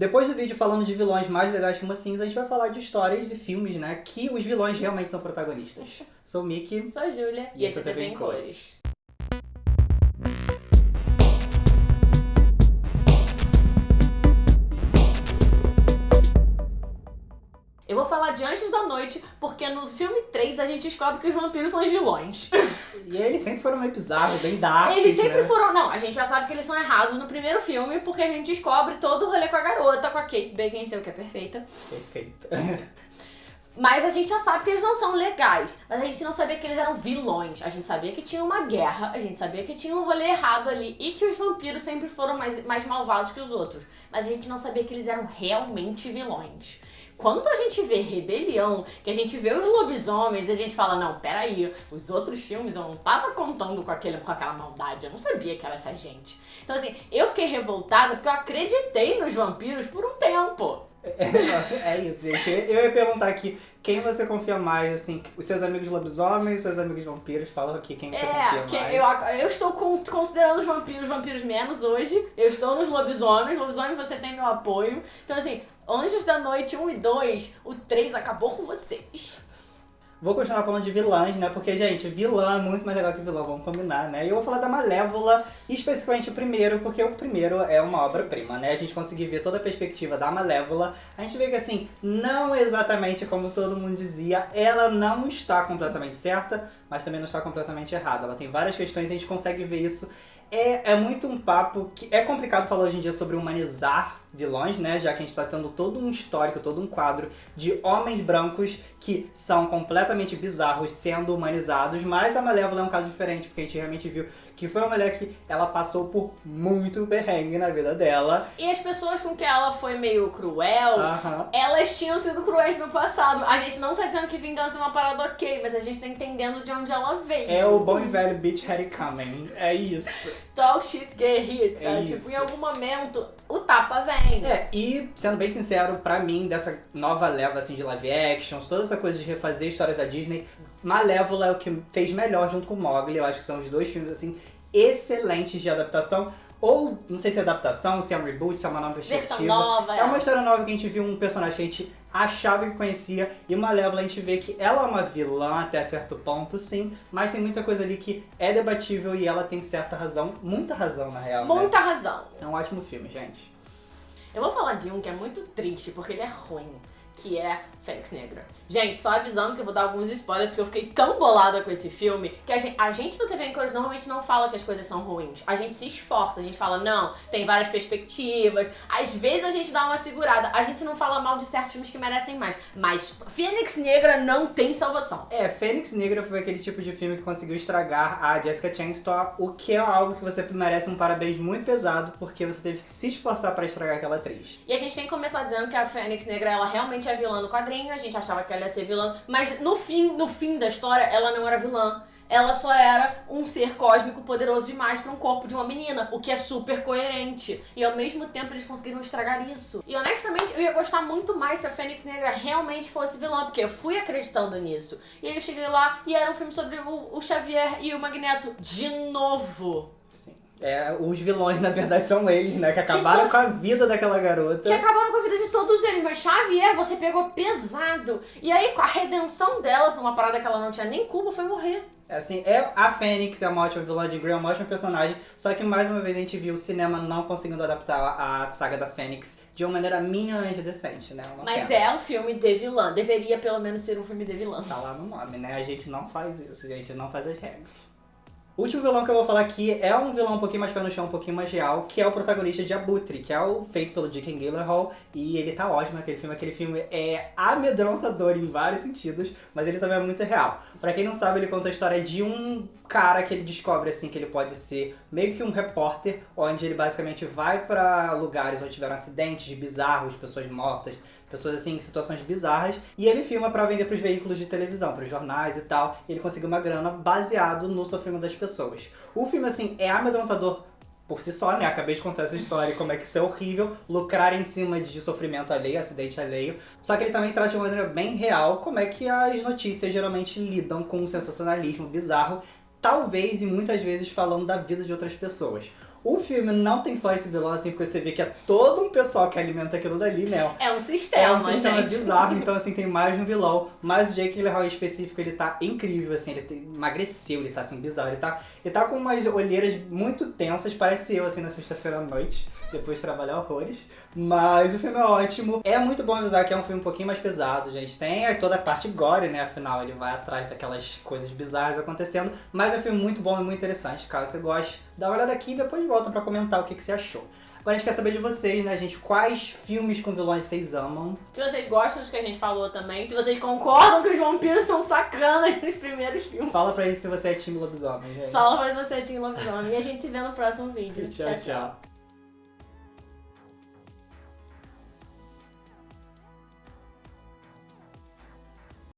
Depois do vídeo falando de vilões mais legais que mocinhos, a gente vai falar de histórias e filmes, né, que os vilões realmente são protagonistas. Sou o Mickey. Sou a Júlia e, E esse é TV em Cores. Eu a gente descobre que os vampiros são os vilões. E eles sempre foram meio bizarros, bem dark, Eles sempre né? foram. Não, a gente já sabe que eles são errados no primeiro filme, porque a gente descobre todo o rolê com a garota, com a Kate Beckinsale, que é perfeita. Perfeito. Mas a gente já sabe que eles não são legais. Mas a gente não sabia que eles eram vilões. A gente sabia que tinha uma guerra, a gente sabia que tinha um rolê errado ali e que os vampiros sempre foram mais, mais malvados que os outros. Mas a gente não sabia que eles eram realmente vilões. Quando a gente vê rebelião, que a gente vê os lobisomens, a gente fala, não, peraí, os outros filmes eu não tava contando com, aquele, com aquela maldade, eu não sabia que era essa gente. Então assim, eu fiquei revoltada porque eu acreditei nos vampiros por um tempo. É isso, gente. Eu ia perguntar aqui, quem você confia mais, assim, os seus amigos lobisomens, seus amigos vampiros, falam aqui quem você É, confia que mais. eu, eu estou con- considerando os vampiros vampiros menos hoje. Eu estou nos lobisomens. Lobisomem, você tem meu apoio. Então, assim, Anjos da Noite 1 e 2, o 3 acabou com vocês. Vou continuar falando de vilãs, né? Porque, gente, vilã é muito mais legal que vilão, vamos combinar, né? E eu vou falar da Malévola, especificamente o primeiro, porque o primeiro é uma obra-prima, né? A gente conseguir ver toda a perspectiva da Malévola, a gente vê que, assim, não exatamente como todo mundo dizia, ela não está completamente certa, mas também não está completamente errada. Ela tem várias questões e a gente consegue ver isso. É, é muito um papo que é complicado falar hoje em dia sobre humanizar vilões, né? Já que a gente está tendo todo um histórico, todo um quadro de homens brancos que são completamente bizarros sendo humanizados, mas a Malévola é um caso diferente, porque a gente realmente viu que foi uma mulher que ela passou por muito perrengue na vida dela. E as pessoas com que ela foi meio cruel, Aham. elas tinham sido cruéis no passado. A gente não tá dizendo que vingança é uma parada ok, mas a gente tá entendendo de onde ela veio. É o bom e velho Bitch Harry Coming. É isso. Talk shit, get hit, sabe? É tipo, em algum momento, o tapa vem. É, e sendo bem sincero, pra mim, dessa nova leva assim de live actions, toda essa coisa de refazer histórias da Disney, Malévola é o que fez melhor junto com Mowgli. Eu acho que são os dois filmes assim excelentes de adaptação. Ou, não sei se é adaptação, se é um reboot, se é uma nova perspectiva. Versão nova, É uma história nova que a gente viu um personagem que a gente achava que conhecia e Malévola a gente vê que ela é uma vilã até certo ponto, sim, mas tem muita coisa ali que é debatível e ela tem certa razão, muita razão na real, né? Muita razão. É um ótimo filme, gente. Eu vou falar de um que é muito triste, porque ele é ruim, que é Fênix Negra. Gente, só avisando que eu vou dar alguns spoilers, porque eu fiquei tão bolada com esse filme, que a gente, a gente do TV em Cores normalmente não fala que as coisas são ruins. A gente se esforça, a gente fala, não, tem várias perspectivas. Às vezes a gente dá uma segurada. A gente não fala mal de certos filmes que merecem mais. Mas Fênix Negra não tem salvação. É, Fênix Negra foi aquele tipo de filme que conseguiu estragar a Jessica Chastain, o que é algo que você merece um parabéns muito pesado, porque você teve que se esforçar pra estragar aquela atriz. E a gente tem que começar dizendo que a Fênix Negra, ela realmente é vilã no quadrinho, a gente achava que ela ia ser vilã, mas no fim, no fim da história, ela não era vilã. Ela só era um ser cósmico poderoso demais para um corpo de uma menina, o que é super coerente. E ao mesmo tempo eles conseguiram estragar isso. E honestamente, eu ia gostar muito mais se a Fênix Negra realmente fosse vilã, porque eu fui acreditando nisso. E aí eu cheguei lá e era um filme sobre o, o Xavier e o Magneto de novo. Sim. É, os vilões, na verdade, são eles, né? Que acabaram sof- com a vida daquela garota. Que acabaram com a vida de todos eles, mas Xavier, você pegou pesado. E aí, a redenção dela pra uma parada que ela não tinha nem culpa foi morrer. É, Assim, é, a Fênix é uma ótima vilã de Grey, é uma ótima personagem, só que mais uma vez a gente viu o cinema não conseguindo adaptar a saga da Fênix de uma maneira minimamente decente, né? Uma Mas pena. é um filme de vilã. Deveria pelo menos ser um filme de vilã. Tá lá no nome, né? A gente não faz isso, a gente não faz as regras. O último vilão que eu vou falar aqui é um vilão um pouquinho mais pé no chão, um pouquinho mais real, que é o protagonista de Abutre, que é o feito pelo Dickon Gyllenhaal, e ele tá ótimo naquele filme. Aquele filme é amedrontador em vários sentidos, mas ele também é muito real. Pra quem não sabe, ele conta a história de um cara que ele descobre assim que ele pode ser meio que um repórter, onde ele basicamente vai pra lugares onde tiveram acidentes bizarros, pessoas mortas, pessoas assim em situações bizarras, e ele filma pra vender pros veículos de televisão, pros jornais e tal. E ele conseguiu uma grana baseado no sofrimento das pessoas. O filme assim é amedrontador por si só, né? Acabei de contar essa história e como é que isso é horrível, lucrar em cima de sofrimento alheio, acidente alheio. Só que ele também traz de uma maneira bem real como é que as notícias geralmente lidam com o sensacionalismo bizarro talvez e muitas vezes falando da vida de outras pessoas. O filme não tem só esse vilão, assim, porque você vê que é todo um pessoal que alimenta aquilo dali, né? É um sistema, É um sistema gente. bizarro, então assim, tem mais de um vilão. Mas o Jake Gyllenhaal em específico, ele tá incrível, assim, ele emagreceu, ele tá assim, bizarro. Ele tá, ele tá com umas olheiras muito tensas, parece eu, assim, na sexta-feira à noite, depois de trabalhar horrores. Mas o filme é ótimo. É muito bom avisar que é um filme um pouquinho mais pesado, gente. Tem toda a parte gore, né? Afinal, ele vai atrás daquelas coisas bizarras acontecendo. Mas é um filme muito bom e muito interessante. Caso você goste, dá uma olhada aqui e depois volta pra comentar o que, que você achou. Agora a gente quer saber de vocês, né, gente? Quais filmes com vilões vocês amam? Se vocês gostam dos que a gente falou também, se vocês concordam que os vampiros são sacanas nos primeiros filmes. Fala pra isso se você é time lobisomem, gente. Só pra você tinha lobisomem. E a gente se vê no próximo vídeo. tchau. tchau.